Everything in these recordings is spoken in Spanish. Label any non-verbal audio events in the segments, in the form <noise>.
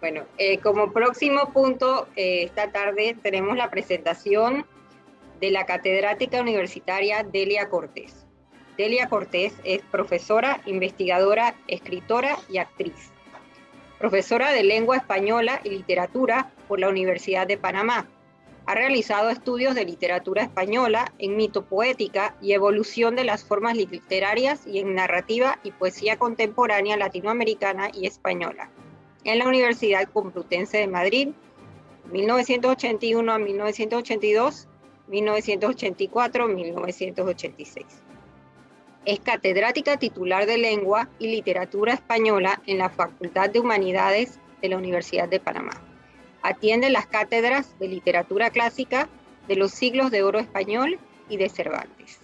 Bueno, eh, como próximo punto, eh, esta tarde tenemos la presentación de la catedrática universitaria Delia Cortés. Delia Cortés es profesora, investigadora, escritora y actriz. Profesora de lengua española y literatura por la Universidad de Panamá. Ha realizado estudios de literatura española en mitopoética y evolución de las formas literarias y en narrativa y poesía contemporánea latinoamericana y española en la Universidad Complutense de Madrid, 1981 a 1982, 1984 1986. Es catedrática titular de Lengua y Literatura Española en la Facultad de Humanidades de la Universidad de Panamá. Atiende las cátedras de Literatura Clásica de los siglos de oro español y de Cervantes.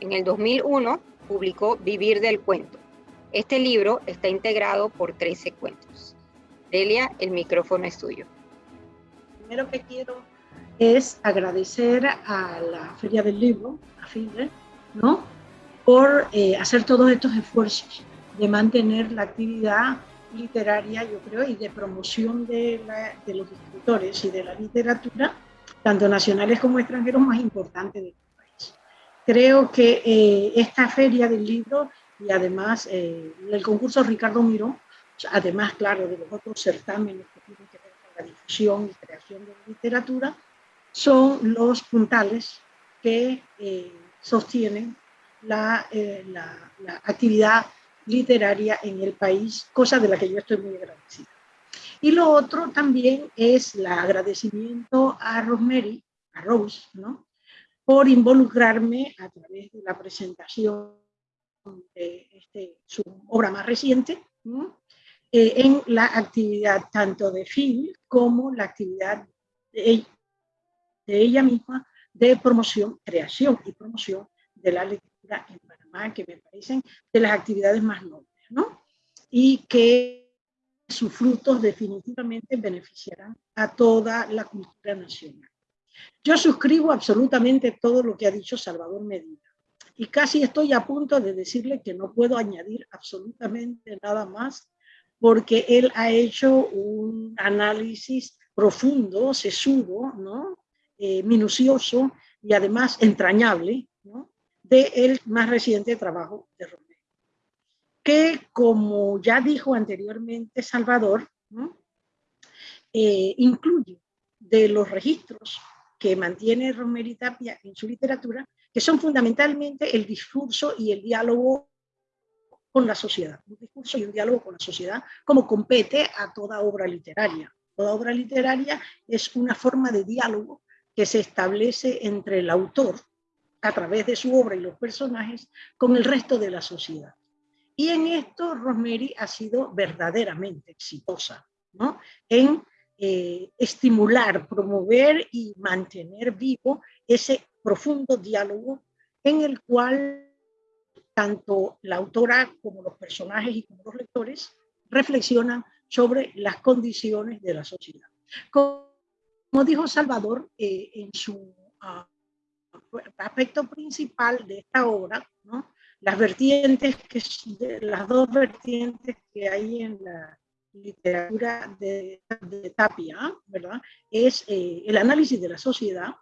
En el 2001 publicó Vivir del Cuento. Este libro está integrado por 13 cuentos. Delia, el micrófono es tuyo. Primero que quiero es agradecer a la Feria del Libro, a FIDE, ¿no? por eh, hacer todos estos esfuerzos de mantener la actividad literaria, yo creo, y de promoción de, los escritores y de la literatura, tanto nacionales como extranjeros, más importante de este país. Creo que eh, esta feria del libro y además eh, el concurso Ricardo Miró además, claro, de los otros certámenes que tienen que ver con la difusión y creación de literatura, son los puntales que eh, sostienen eh, la, la, actividad literaria en el país, cosa de la que yo estoy muy agradecida. Y lo otro también es el agradecimiento a Rosemary, a Rose, ¿no? por involucrarme a través de la presentación de este, su obra más reciente. Eh, en la actividad tanto de Phil como la actividad de ella, misma de promoción, creación y promoción de la lectura en Panamá, que me parecen de las actividades más nobles, ¿no? Y que sus frutos definitivamente beneficiarán a toda la cultura nacional. Yo suscribo absolutamente todo lo que ha dicho Salvador Medina y casi estoy a punto de decirle que no puedo añadir absolutamente nada más porque él ha hecho un análisis profundo, sesudo, ¿no? Eh, minucioso y además entrañable ¿no? de el más reciente trabajo de Romero. Que como ya dijo anteriormente Salvador, eh, incluye de los registros que mantiene Romero y Tapia en su literatura, que son fundamentalmente el discurso y el diálogo con la sociedad, un discurso y un diálogo con la sociedad, como compete a toda obra literaria. Toda obra literaria es una forma de diálogo que se establece entre el autor, a través de su obra y los personajes, con el resto de la sociedad. Y en esto Rosemary ha sido verdaderamente exitosa, ¿no? en eh, estimular, promover y mantener vivo ese profundo diálogo en el cual tanto la autora como los personajes y como los lectores reflexionan sobre las condiciones de la sociedad. Como, dijo Salvador eh, en su ah, aspecto principal de esta obra, las vertientes, que, las dos vertientes que hay en la literatura de, Tapia, ¿verdad? es eh, el análisis de la sociedad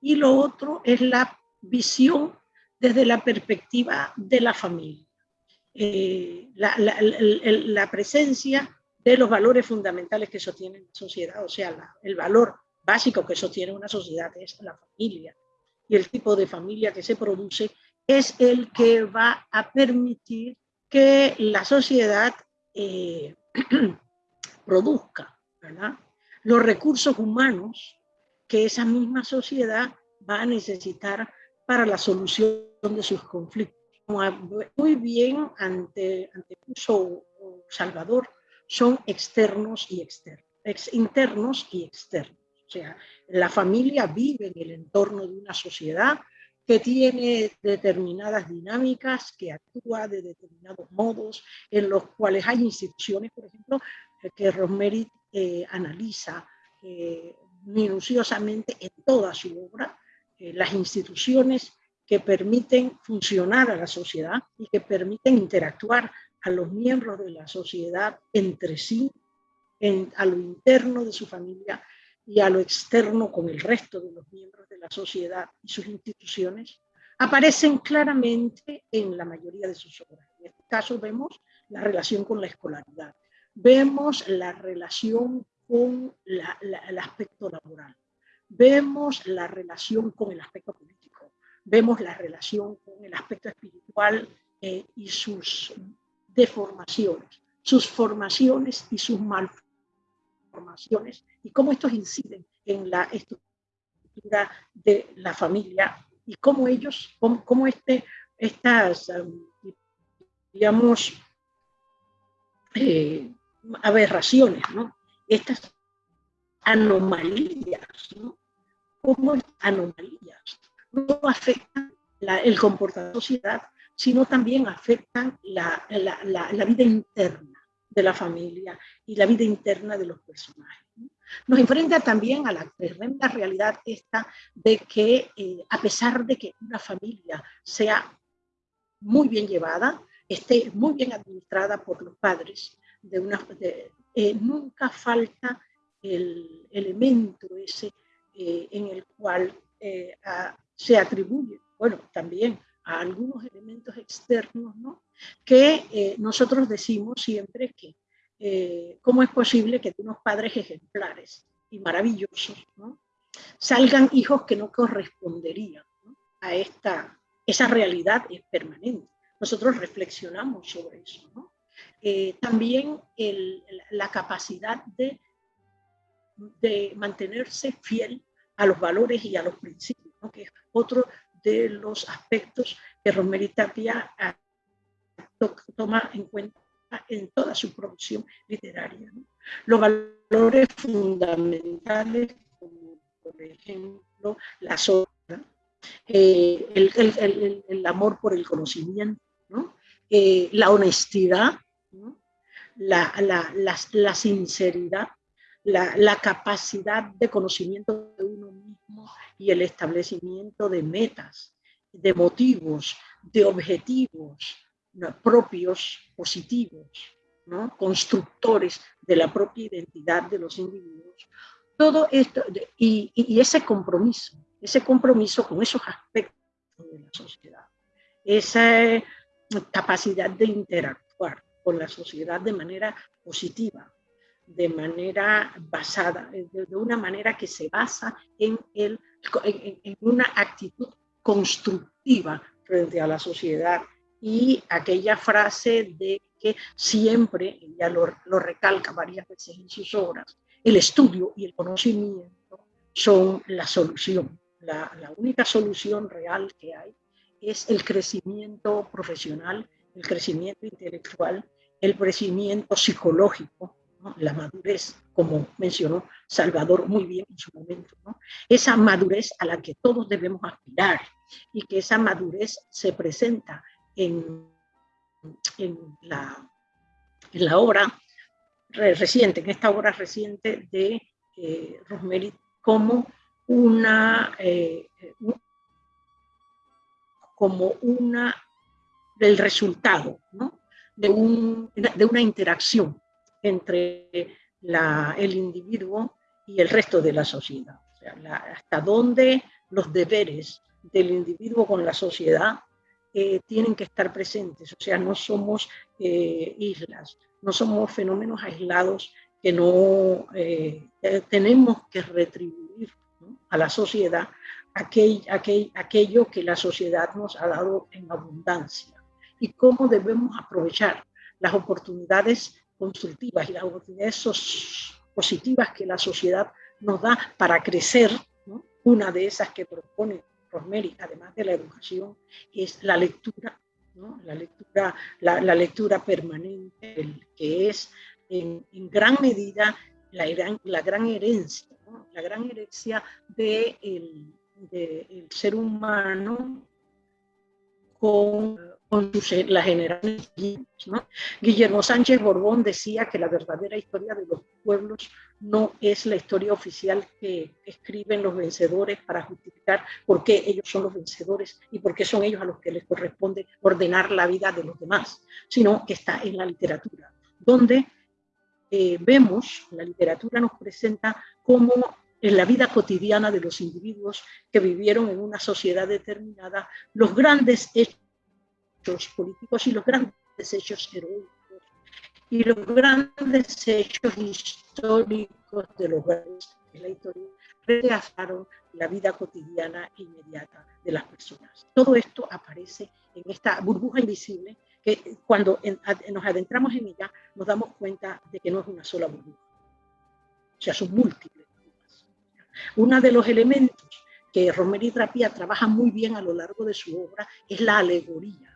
y lo otro es la visión desde la perspectiva de la familia. Eh, la, presencia de los valores fundamentales que sostiene la sociedad, o sea, el valor básico que sostiene una sociedad es la familia. Y el tipo de familia que se produce es el que va a permitir que la sociedad eh, <clears throat> produzca los recursos humanos que esa misma sociedad va a necesitar para la solución de sus conflictos. Muy bien ante, antepuso Salvador, son externos y externos, ex, internos y externos. O sea, la familia vive en el entorno de una sociedad que tiene determinadas dinámicas, que actúa de determinados modos, en los cuales hay instituciones, por ejemplo, que Rosemary eh, analiza eh, minuciosamente en toda su obra, eh, las instituciones que permiten funcionar a la sociedad y que permiten interactuar a los miembros de la sociedad entre sí a lo interno de su familia y a lo externo con el resto de los miembros de la sociedad y sus instituciones, aparecen claramente en la mayoría de sus obras. En este caso vemos la relación con la escolaridad, vemos la relación con el aspecto laboral, vemos la relación con el aspecto político, vemos la relación con el aspecto espiritual eh, y sus deformaciones, sus formaciones y sus malformaciones, y cómo estos inciden en la estructura de la familia y cómo ellos, cómo, este, estas, digamos, eh, aberraciones, ¿no? estas anomalías, ¿no? estas anomalías no afectan el comportamiento de la sociedad, sino también afectan la, la, vida interna de la familia y la vida interna de los personajes. Nos enfrenta también a la tremenda realidad esta de que eh, a pesar de que una familia sea muy bien llevada, esté muy bien administrada por los padres, de una, eh, nunca falta el elemento ese eh, en el cual se atribuye, bueno, también a algunos elementos externos, ¿no? que nosotros decimos siempre que eh, cómo es posible que de unos padres ejemplares y maravillosos salgan hijos que no corresponderían a esta, esa realidad es permanente. Nosotros reflexionamos sobre eso. Eh, también la capacidad de, de mantenerse fiel a los valores y a los principios, que es otro de los aspectos que Rosemary Tapia ah, toma en cuenta en toda su producción literaria. Los valores fundamentales, como por ejemplo la sombra, eh, el, amor por el conocimiento, eh, la honestidad, la, sinceridad, la, capacidad de conocimiento de uno mismo y el establecimiento de metas, de motivos, de objetivos, propios, positivos, ¿no? constructores de la propia identidad de los individuos. Todo esto, y, y, ese compromiso, ese compromiso con esos aspectos de la sociedad, esa capacidad de interactuar con la sociedad de manera positiva, de manera basada, de, una manera que se basa en, el, en una actitud constructiva frente a la sociedad y aquella frase de que siempre, ella lo, lo recalca varias veces en sus obras, el estudio y el conocimiento son la solución. La, la, única solución real que hay es el crecimiento profesional, el crecimiento intelectual, el crecimiento psicológico, la madurez, como mencionó Salvador muy bien en su momento, ¿no? esa madurez a la que todos debemos aspirar y que esa madurez se presenta en, la, en la obra reciente, en esta obra reciente de eh, Rosemary, como una, eh, como una del resultado de, un, de, una interacción entre el individuo y el resto de la sociedad. Hasta dónde los deberes del individuo con la sociedad tienen que estar presentes, o sea, no somos eh, islas, no somos fenómenos aislados que no eh, tenemos que retribuir a la sociedad aquel, aquel, aquello que la sociedad nos ha dado en abundancia. Y cómo debemos aprovechar las oportunidades constructivas y las oportunidades positivas que la sociedad nos da para crecer, una de esas que propone además de la educación, es la lectura, la, lectura la, lectura permanente, que es en, gran medida la, gran herencia, la gran herencia del de ser humano con con la generación ¿no? Guillermo Sánchez Borbón decía que la verdadera historia de los pueblos no es la historia oficial que escriben los vencedores para justificar por qué ellos son los vencedores y por qué son ellos a los que les corresponde ordenar la vida de los demás, sino que está en la literatura, donde eh, vemos, la literatura nos presenta cómo en la vida cotidiana de los individuos que vivieron en una sociedad determinada, los grandes hechos políticos y los grandes hechos heroicos y los grandes hechos históricos de los grandes de la historia retrasaron la vida cotidiana e inmediata de las personas. Todo esto aparece en esta burbuja invisible que cuando nos adentramos en ella nos damos cuenta de que no es una sola burbuja, o sea, son múltiples burbujas. Uno de los elementos que Romero Trapía trabaja muy bien a lo largo de su obra es la alegoría.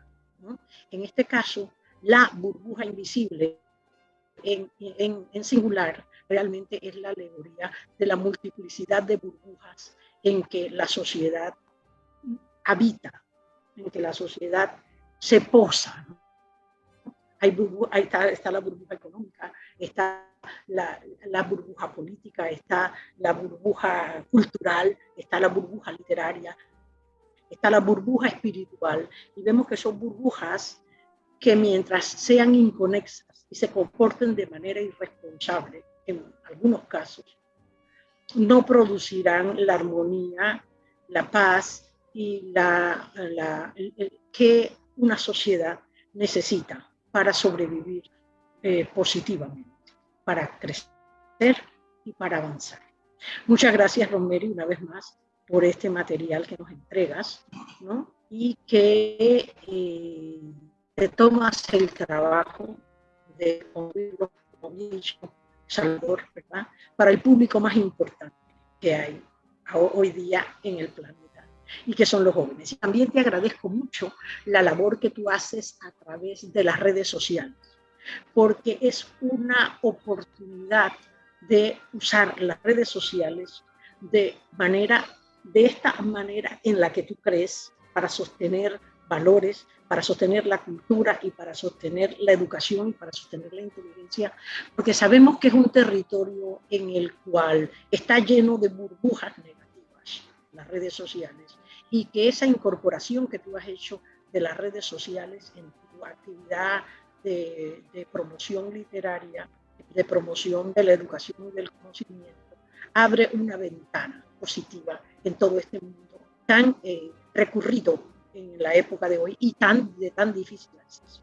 En este caso, la burbuja invisible en, en, singular realmente es la alegoría de la multiplicidad de burbujas en que la sociedad habita, en que la sociedad se posa. Hay ahí está, está, la burbuja económica, está la, la, burbuja política, está la burbuja cultural, está la burbuja literaria, está la burbuja espiritual. Y vemos que son burbujas que mientras sean inconexas y se comporten de manera irresponsable, en algunos casos, no producirán la armonía, la paz y la, que una sociedad necesita para sobrevivir eh, positivamente, para crecer y para avanzar. Muchas gracias, Romero, una vez más por este material que nos entregas ¿no? y que eh, te tomas el trabajo de convivirlo Salvador, ¿verdad? Para el público más importante que hay hoy día en el planeta y que son los jóvenes. Y también te agradezco mucho la labor que tú haces a través de las redes sociales, porque es una oportunidad de usar las redes sociales de manera de esta manera en la que tú crees para sostener valores, para sostener la cultura y para sostener la educación para sostener la inteligencia, porque sabemos que es un territorio en el cual está lleno de burbujas negativas, las redes sociales, y que esa incorporación que tú has hecho de las redes sociales en tu actividad de promoción literaria, de promoción de la educación y del conocimiento, abre una ventana positiva en todo este mundo tan eh, recurrido en la época de hoy y tan, de tan difícil acceso.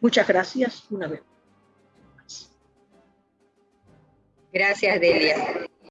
Muchas gracias una vez más. Gracias, Delia.